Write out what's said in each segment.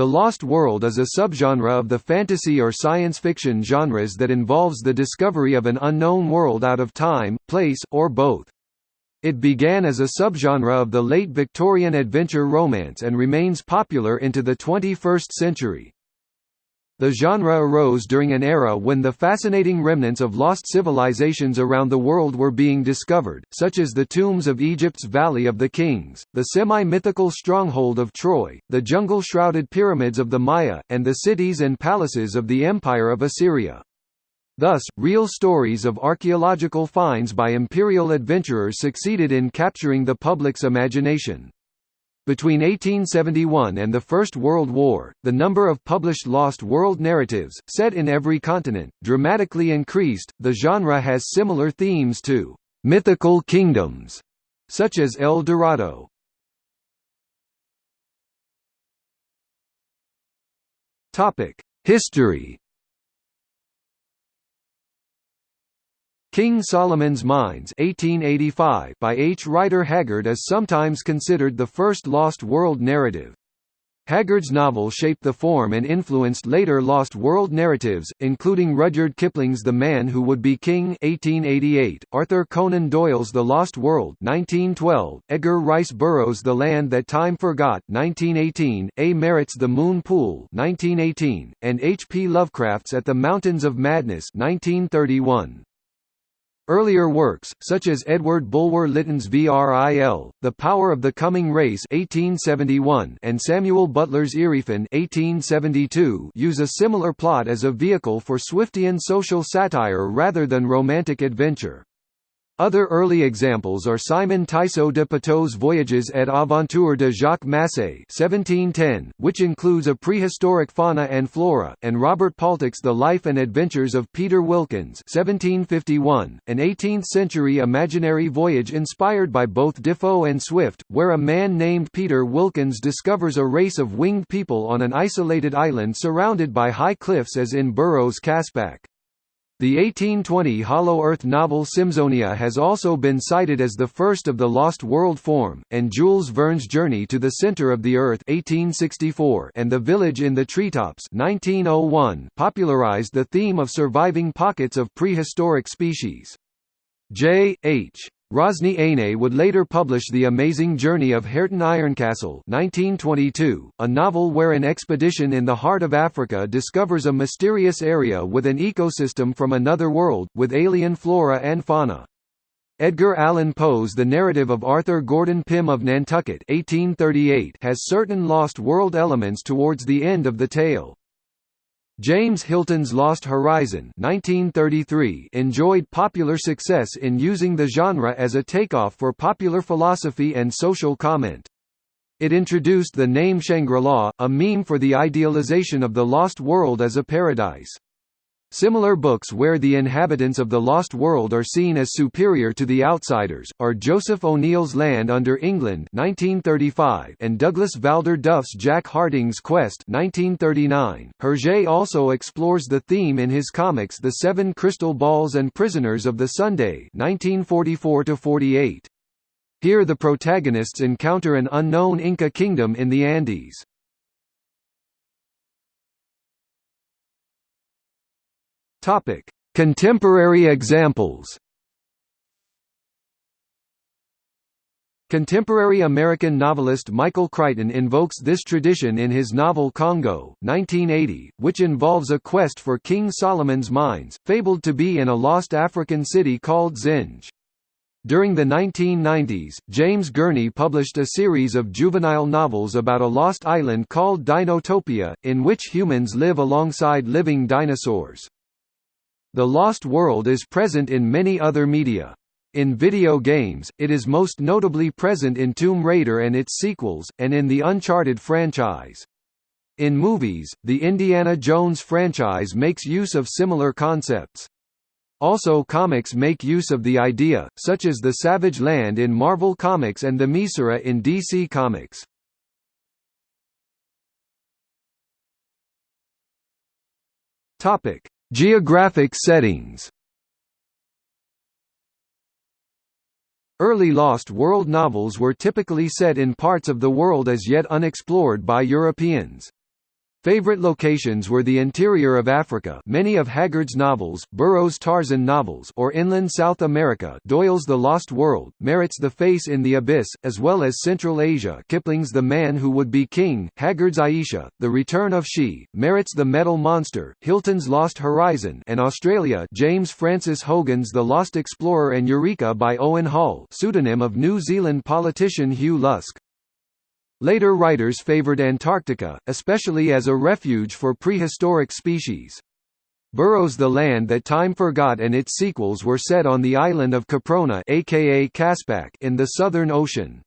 The Lost World is a subgenre of the fantasy or science fiction genres that involves the discovery of an unknown world out of time, place, or both. It began as a subgenre of the late Victorian adventure romance and remains popular into the 21st century. The genre arose during an era when the fascinating remnants of lost civilizations around the world were being discovered, such as the tombs of Egypt's Valley of the Kings, the semi-mythical stronghold of Troy, the jungle-shrouded pyramids of the Maya, and the cities and palaces of the Empire of Assyria. Thus, real stories of archaeological finds by imperial adventurers succeeded in capturing the public's imagination. Between 1871 and the First World War, the number of published Lost World narratives, set in every continent, dramatically increased. The genre has similar themes to mythical kingdoms, such as El Dorado. Topic: History King Solomon's Mines 1885 by H. Rider Haggard is sometimes considered the first Lost World narrative. Haggard's novel shaped the form and influenced later Lost World narratives, including Rudyard Kipling's The Man Who Would Be King 1888, Arthur Conan Doyle's The Lost World 1912, Edgar Rice Burroughs' The Land That Time Forgot 1918, A. Merritt's The Moon Pool 1918, and H. P. Lovecraft's At the Mountains of Madness 1931. Earlier works, such as Edward Bulwer Lytton's VRIL, The Power of the Coming Race 1871 and Samuel Butler's 1872 use a similar plot as a vehicle for Swiftian social satire rather than romantic adventure. Other early examples are Simon Tyssot de Patot's Voyages et Aventures de Jacques Massé 1710, which includes a prehistoric fauna and flora, and Robert Paltock's The Life and Adventures of Peter Wilkins 1751, an 18th-century imaginary voyage inspired by both Defoe and Swift, where a man named Peter Wilkins discovers a race of winged people on an isolated island surrounded by high cliffs as in Burroughs' Caspak. The 1820 Hollow Earth novel Symzonia has also been cited as the first of the Lost World form, and Jules Verne's Journey to the Center of the Earth 1864 and The Village in the Treetops 1901 popularized the theme of surviving pockets of prehistoric species. J. H. Rosny Aine would later publish The Amazing Journey of Hareton Ironcastle 1922, a novel where an expedition in the heart of Africa discovers a mysterious area with an ecosystem from another world, with alien flora and fauna. Edgar Allan Poe's The Narrative of Arthur Gordon Pym of Nantucket 1838 has certain Lost World elements towards the end of the tale. James Hilton's Lost Horizon 1933 enjoyed popular success in using the genre as a takeoff for popular philosophy and social comment. It introduced the name Shangri-La, a meme for the idealization of the lost world as a paradise. Similar books where the inhabitants of the Lost World are seen as superior to the outsiders, are Joseph O'Neill's Land Under England 1935 and Douglas Valder Duff's Jack Harding's Quest 1939. Hergé also explores the theme in his comics The Seven Crystal Balls and Prisoners of the Sunday 1944–48. Here the protagonists encounter an unknown Inca kingdom in the Andes. Topic: Contemporary examples. Contemporary American novelist Michael Crichton invokes this tradition in his novel Congo 1980, which involves a quest for King Solomon's mines, fabled to be in a lost African city called Zinj. During the 1990s, James Gurney published a series of juvenile novels about a lost island called Dinotopia, in which humans live alongside living dinosaurs. The Lost World is present in many other media. In video games, it is most notably present in Tomb Raider and its sequels, and in the Uncharted franchise. In movies, the Indiana Jones franchise makes use of similar concepts. Also comics make use of the idea, such as the Savage Land in Marvel Comics and the Mizora in DC Comics. Topic: Geographic settings Early Lost World novels were typically set in parts of the world as yet unexplored by Europeans. Favorite locations were the interior of Africa many of Haggard's novels, Burroughs' Tarzan novels or inland South America Doyle's The Lost World, Merritt's The Face in the Abyss, as well as Central Asia Kipling's The Man Who Would Be King, Haggard's Ayesha, The Return of She, Merritt's The Metal Monster, Hilton's Lost Horizon and Australia James Francis Hogan's The Lost Explorer and Eureka by Owen Hall pseudonym of New Zealand politician Hugh Lusk. Later writers favored Antarctica, especially as a refuge for prehistoric species. Burroughs' The Land That Time Forgot and its sequels were set on the island of Caprona aka Caspak in the Southern Ocean.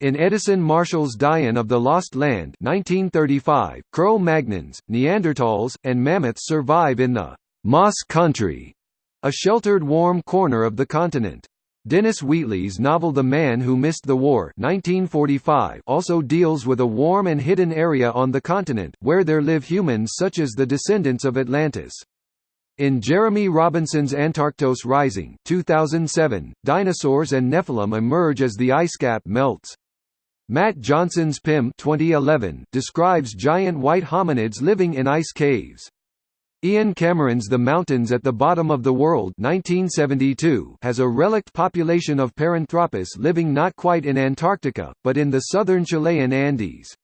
In Edison Marshall's Dian of the Lost Land 1935, Cro-Magnons, Neanderthals, and mammoths survive in the Moss Country, a sheltered warm corner of the continent. Dennis Wheatley's novel The Man Who Missed the War 1945 also deals with a warm and hidden area on the continent, where there live humans such as the descendants of Atlantis. In Jeremy Robinson's Antarctos Rising 2007, dinosaurs and Nephilim emerge as the ice cap melts. Matt Johnson's Pym 2011 describes giant white hominids living in ice caves. Ian Cameron's The Mountains at the Bottom of the World 1972 has a relict population of Paranthropus living not quite in Antarctica, but in the southern Chilean Andes.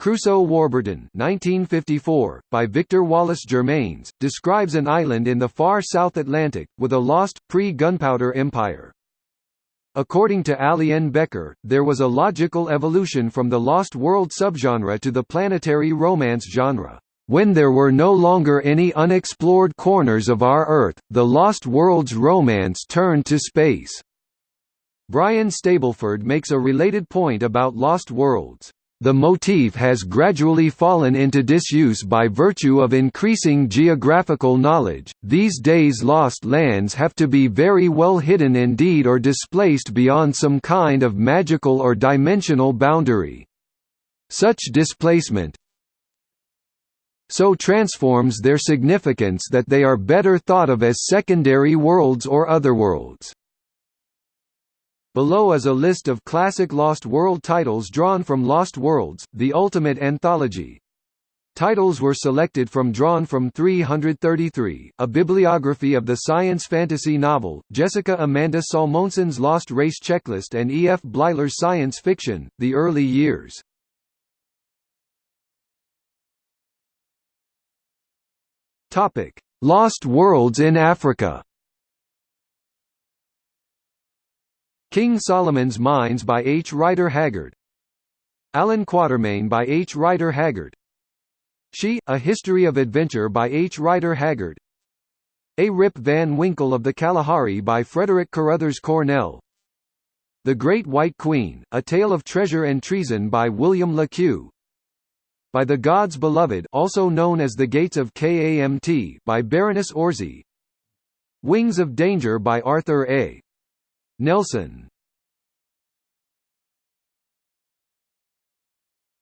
Crusoe Warburton 1954, by Victor Wallace Germains, describes an island in the far South Atlantic, with a lost, pre-gunpowder empire. According to Aliene Becker, there was a logical evolution from the Lost World subgenre to the planetary romance genre. When there were no longer any unexplored corners of our Earth, the Lost Worlds romance turned to space. Brian Stableford makes a related point about Lost Worlds. The motif has gradually fallen into disuse by virtue of increasing geographical knowledge. These days, lost lands have to be very well hidden indeed or displaced beyond some kind of magical or dimensional boundary. Such displacement, so transforms their significance that they are better thought of as secondary worlds or otherworlds. Below is a list of classic Lost World titles drawn from Lost Worlds, the ultimate anthology. Titles were selected from Drawn from 333, a bibliography of the science fantasy novel, Jessica Amanda Salmonson's Lost Race Checklist and E. F. Bleiler's science fiction, The Early Years. Topic: Lost Worlds in Africa. King Solomon's Mines by H. Rider Haggard. Allan Quatermain by H. Rider Haggard. She, A History of Adventure by H. Rider Haggard. A Rip Van Winkle of the Kalahari by Frederick Carruthers Cornell. The Great White Queen, A Tale of Treasure and Treason by William Le Queux. By the Gods Beloved also known as The Gates of Kamt by Baroness Orczy Wings of Danger by Arthur A. Nelson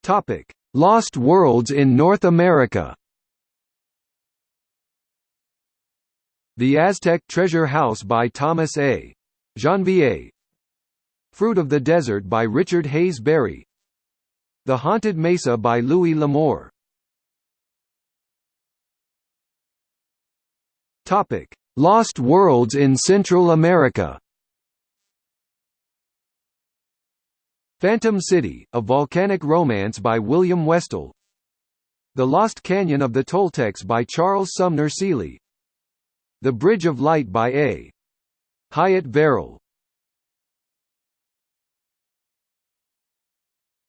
Topic: Lost Worlds in North America. The Aztec Treasure House by Thomas A. Janvier Fruit of the Desert by Richard Hayes Berry the Haunted Mesa by Louis L'Amour. Topic: Lost Worlds in Central America. Phantom City, a volcanic romance by William Westall. The Lost Canyon of the Toltecs by Charles Sumner Seeley. The Bridge of Light by A. Hyatt Verrill.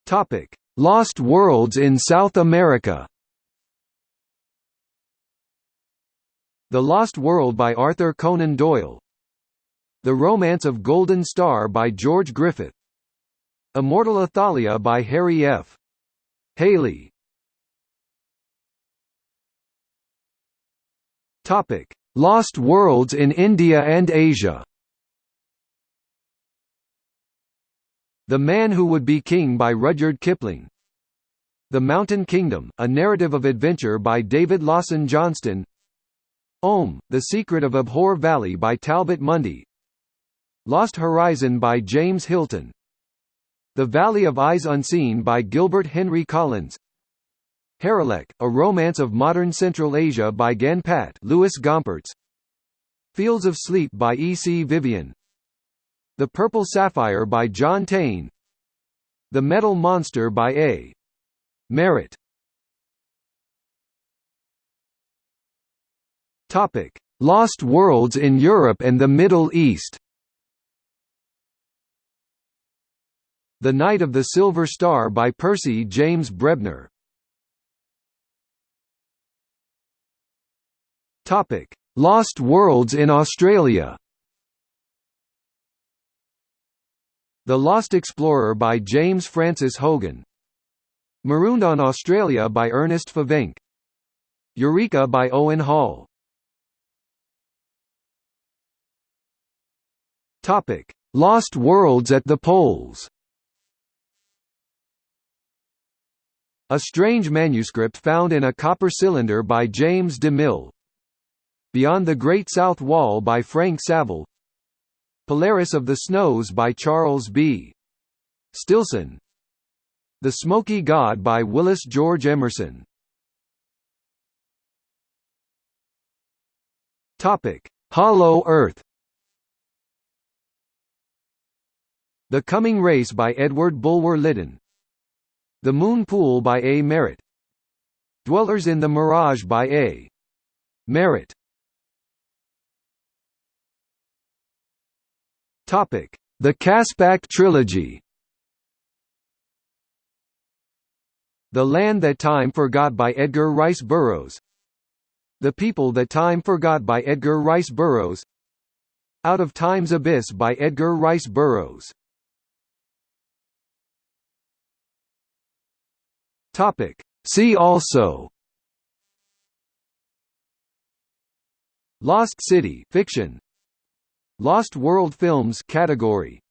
Topic: Lost Worlds in South America. The Lost World by Arthur Conan Doyle. The Romance of Golden Star by George Griffith. Immortal Athalia by Harry F. Haley. Lost Worlds in India and Asia. The Man Who Would Be King by Rudyard Kipling The Mountain Kingdom, a narrative of adventure by David Lawson Johnston. Om, The Secret of Ahbor Valley by Talbot Mundy. Lost Horizon by James Hilton. The Valley of Eyes Unseen by Gilbert Henry Collins. Harilek, A Romance of Modern Central Asia by Ganpat Louis Gompertz. Fields of Sleep by E. C. Vivian. The Purple Sapphire by John Taine. The Metal Monster by A. Merritt Topic: Lost Worlds in Europe and the Middle East. The Night of the Silver Star by Percy James Brebner. Topic: Lost Worlds in Australia. The Lost Explorer by James Francis Hogan. Marooned on Australia by Ernest Favenc. Eureka by Owen Hall. Topic: Lost Worlds at the Poles. A strange manuscript found in a copper cylinder by James DeMille. Beyond the Great South Wall by Frank Saville. Polaris of the Snows by Charles B. Stillson. The Smoky God by Willis George Emerson. Hollow Earth. The Coming Race by Edward Bulwer Lytton The Moon Pool by A. Merritt Dwellers in the Mirage by A. Merritt Topic: The Caspak Trilogy. The Land That Time Forgot by Edgar Rice Burroughs. The People That Time Forgot by Edgar Rice Burroughs. Out of Time's Abyss by Edgar Rice Burroughs. Topic. See also Lost City fiction Lost World Films category